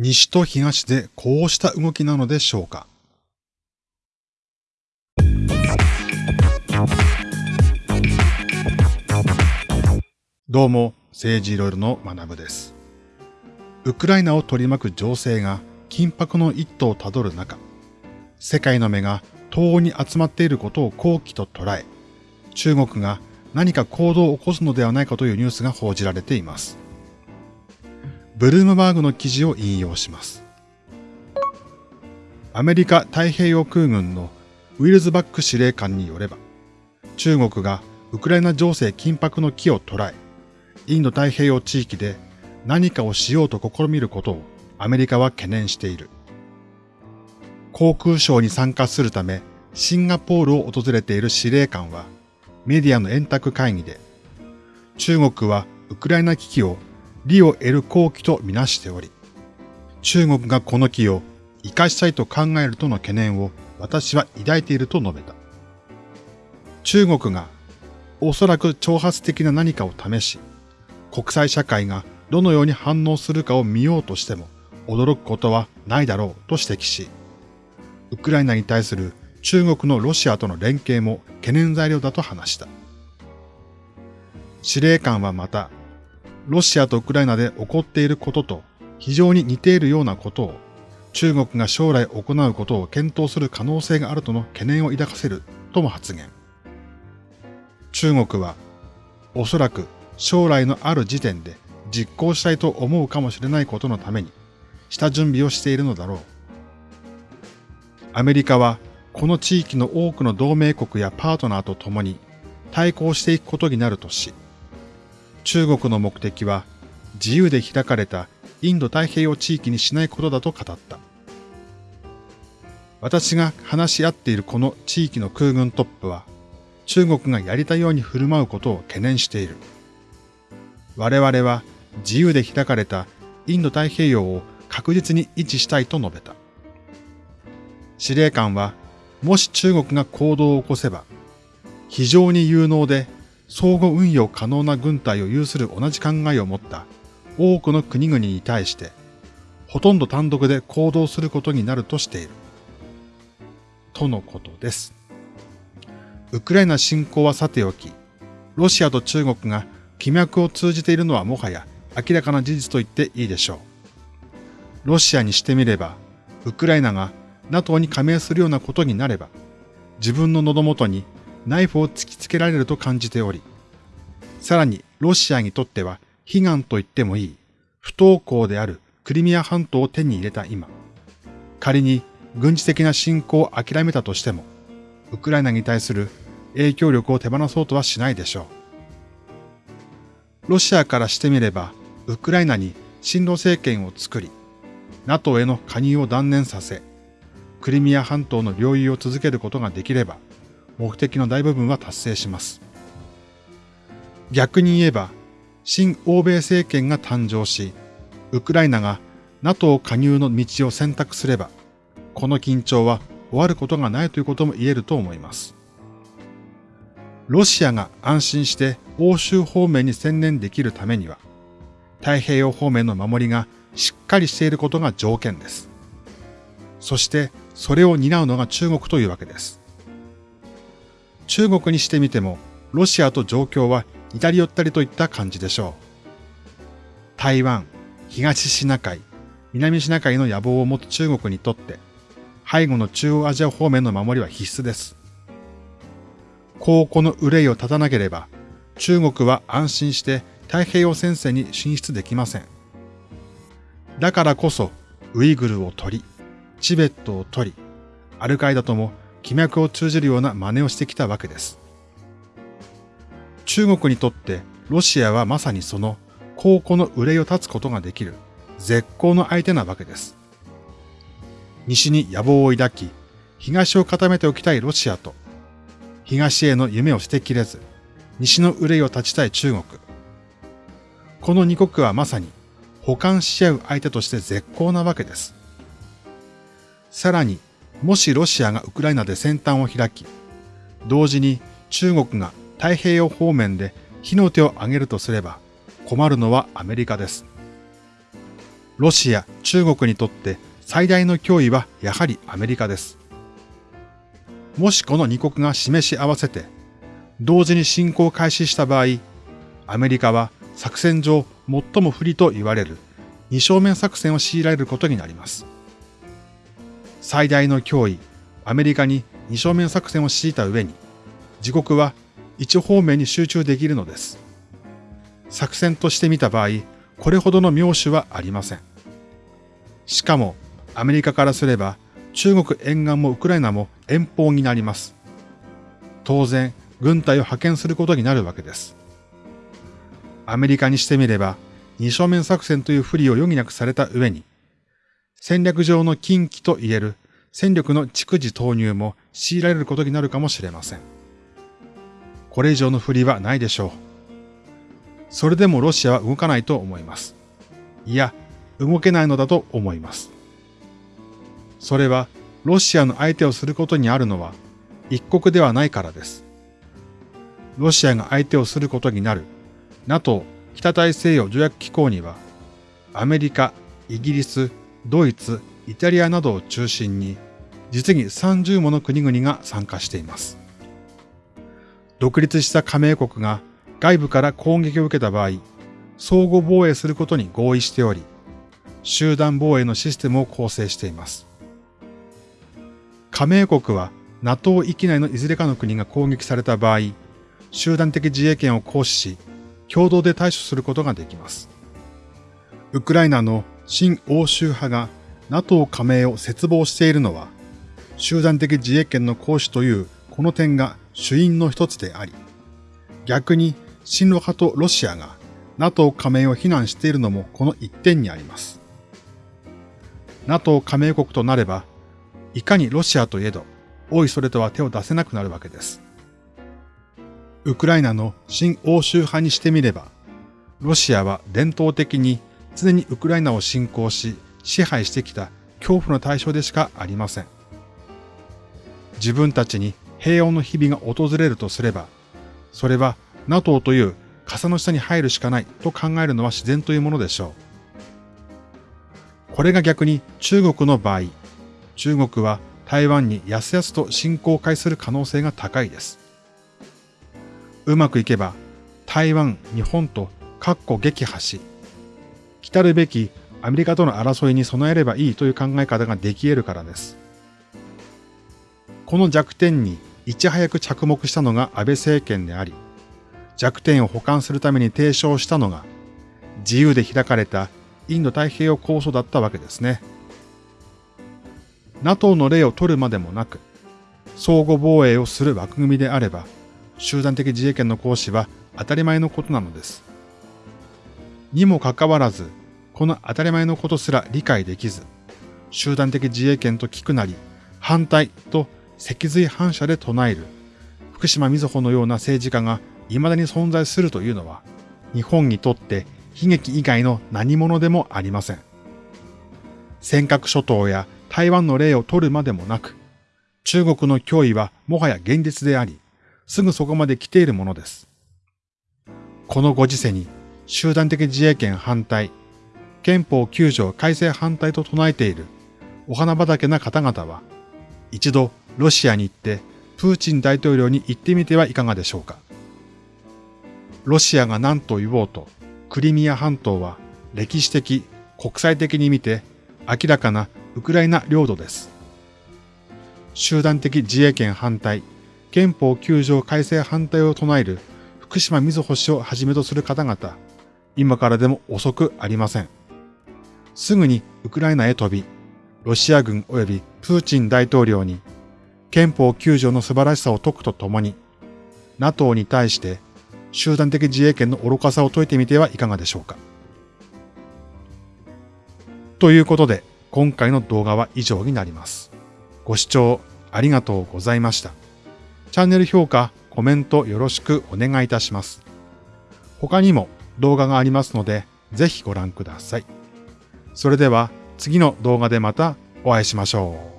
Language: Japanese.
西と東でこうした動きなのでしょうか？どうも、政治いろいろの学部です。ウクライナを取り巻く情勢が緊迫の一途をたどる中、世界の目が東欧に集まっていることを好機と捉え、中国が何か行動を起こすのではないかというニュースが報じられています。ブルームバーグの記事を引用します。アメリカ太平洋空軍のウィルズバック司令官によれば、中国がウクライナ情勢緊迫の機を捉え、インド太平洋地域で何かをしようと試みることをアメリカは懸念している。航空ショーに参加するためシンガポールを訪れている司令官はメディアの円卓会議で中国はウクライナ危機を利を得る好機とみなしており、中国がこの機を生かしたいと考えるとの懸念を私は抱いていると述べた。中国がおそらく挑発的な何かを試し、国際社会がどのように反応するかを見ようとしても驚くことはないだろうと指摘し、ウクライナに対する中国のロシアとの連携も懸念材料だと話した。司令官はまた、ロシアとウクライナで起こっていることと非常に似ているようなことを中国が将来行うことを検討する可能性があるとの懸念を抱かせるとも発言。中国はおそらく将来のある時点で実行したいと思うかもしれないことのために下準備をしているのだろう。アメリカはこの地域の多くの同盟国やパートナーと共に対抗していくことになるとし、中国の目的は自由で開かれたインド太平洋地域にしないことだと語った。私が話し合っているこの地域の空軍トップは中国がやりたいように振る舞うことを懸念している。我々は自由で開かれたインド太平洋を確実に維持したいと述べた。司令官は、もし中国が行動を起こせば、非常に有能で相互運用可能な軍隊を有する同じ考えを持った多くの国々に対して、ほとんど単独で行動することになるとしている。とのことです。ウクライナ侵攻はさておき、ロシアと中国が気脈を通じているのはもはや明らかな事実と言っていいでしょう。ロシアにしてみれば、ウクライナが NATO に加盟するようなことになれば、自分の喉元にナイフを突きつけられると感じており、さらにロシアにとっては悲願と言ってもいい不登校であるクリミア半島を手に入れた今、仮に軍事的な侵攻を諦めたとしても、ウクライナに対する影響力を手放そうとはしないでしょう。ロシアからしてみれば、ウクライナに親ロ政権を作り、NATO への加入を断念させ、クリミア半島の領有を続けることができれば、目的の大部分は達成します。逆に言えば、新欧米政権が誕生し、ウクライナが NATO 加入の道を選択すれば、この緊張は終わることがないということも言えると思います。ロシアが安心して欧州方面に専念できるためには、太平洋方面の守りがしっかりしていることが条件です。そしてそれを担うのが中国というわけです。中国にしてみても、ロシアと状況は似たり寄ったりといった感じでしょう。台湾、東シナ海、南シナ海の野望を持つ中国にとって、背後の中央アジア方面の守りは必須です。こうこの憂いを立たなければ、中国は安心して太平洋戦線に進出できません。だからこそ、ウイグルを取り、チベットを取り、アルカイダとも気脈を通じるような真似をしてきたわけです。中国にとってロシアはまさにその高庫の憂いを断つことができる絶好の相手なわけです。西に野望を抱き、東を固めておきたいロシアと、東への夢を捨てきれず、西の憂いを断ちたい中国。この二国はまさに補完し合う相手として絶好なわけです。さらにもしロシアがウクライナで先端を開き、同時に中国が太平洋方面で火の手を挙げるとすれば、困るのはアメリカです。ロシア、中国にとって最大の脅威はやはりアメリカです。もしこの2国が示し合わせて、同時に侵攻を開始した場合、アメリカは作戦上最も不利と言われる二正面作戦を強いられることになります。最大の脅威、アメリカに二正面作戦を強いた上に、自国は一方面に集中できるのです。作戦として見た場合、これほどの妙手はありません。しかも、アメリカからすれば、中国沿岸もウクライナも遠方になります。当然、軍隊を派遣することになるわけです。アメリカにしてみれば、二正面作戦という不利を余儀なくされた上に、戦略上の禁忌と言える戦力の逐次投入も強いられることになるかもしれません。これ以上の不利はないでしょう。それでもロシアは動かないと思います。いや、動けないのだと思います。それは、ロシアの相手をすることにあるのは、一国ではないからです。ロシアが相手をすることになる NATO 北大西洋条約機構には、アメリカ、イギリス、ドイツ、イタリアなどを中心に、実に30もの国々が参加しています。独立した加盟国が外部から攻撃を受けた場合、相互防衛することに合意しており、集団防衛のシステムを構成しています。加盟国は NATO 域内のいずれかの国が攻撃された場合、集団的自衛権を行使し、共同で対処することができます。ウクライナの新欧州派が NATO 加盟を切望しているのは、集団的自衛権の行使というこの点が主因の一つであり、逆に親ロ派とロシアが NATO 加盟を非難しているのもこの一点にあります。NATO 加盟国となれば、いかにロシアといえど、おいそれとは手を出せなくなるわけです。ウクライナの新欧州派にしてみれば、ロシアは伝統的に常にウクライナを侵攻し支配してきた恐怖の対象でしかありません。自分たちに平穏の日々が訪れるとすれば、それは NATO という傘の下に入るしかないと考えるのは自然というものでしょう。これが逆に中国の場合、中国は台湾にやすやすと侵攻を開する可能性が高いです。うまくいけば台湾、日本と各個撃破し、来るべきアメリカとの争いに備えればいいという考え方ができ得るからです。この弱点にいち早く着目したのが安倍政権であり、弱点を補完するために提唱したのが自由で開かれたインド太平洋構想だったわけですね。NATO の例を取るまでもなく、相互防衛をする枠組みであれば、集団的自衛権の行使は当たり前のことなのです。にもかかわらず、この当たり前のことすら理解できず、集団的自衛権と聞くなり、反対と脊髄反射で唱える、福島みずほのような政治家が未だに存在するというのは、日本にとって悲劇以外の何者でもありません。尖閣諸島や台湾の例を取るまでもなく、中国の脅威はもはや現実であり、すぐそこまで来ているものです。このご時世に集団的自衛権反対、憲法9条改正反対と唱えているお花畑な方々は、一度ロシアに行ってプーチン大統領に行ってみてはいかがでしょうか。ロシアが何と言おうと、クリミア半島は歴史的、国際的に見て明らかなウクライナ領土です。集団的自衛権反対、憲法9条改正反対を唱える福島みずほ氏をはじめとする方々、今からでも遅くありません。すぐにウクライナへ飛び、ロシア軍及びプーチン大統領に憲法9条の素晴らしさを説くとともに、NATO に対して集団的自衛権の愚かさを説いてみてはいかがでしょうか。ということで、今回の動画は以上になります。ご視聴ありがとうございました。チャンネル評価、コメントよろしくお願いいたします。他にも動画がありますので、ぜひご覧ください。それでは次の動画でまたお会いしましょう。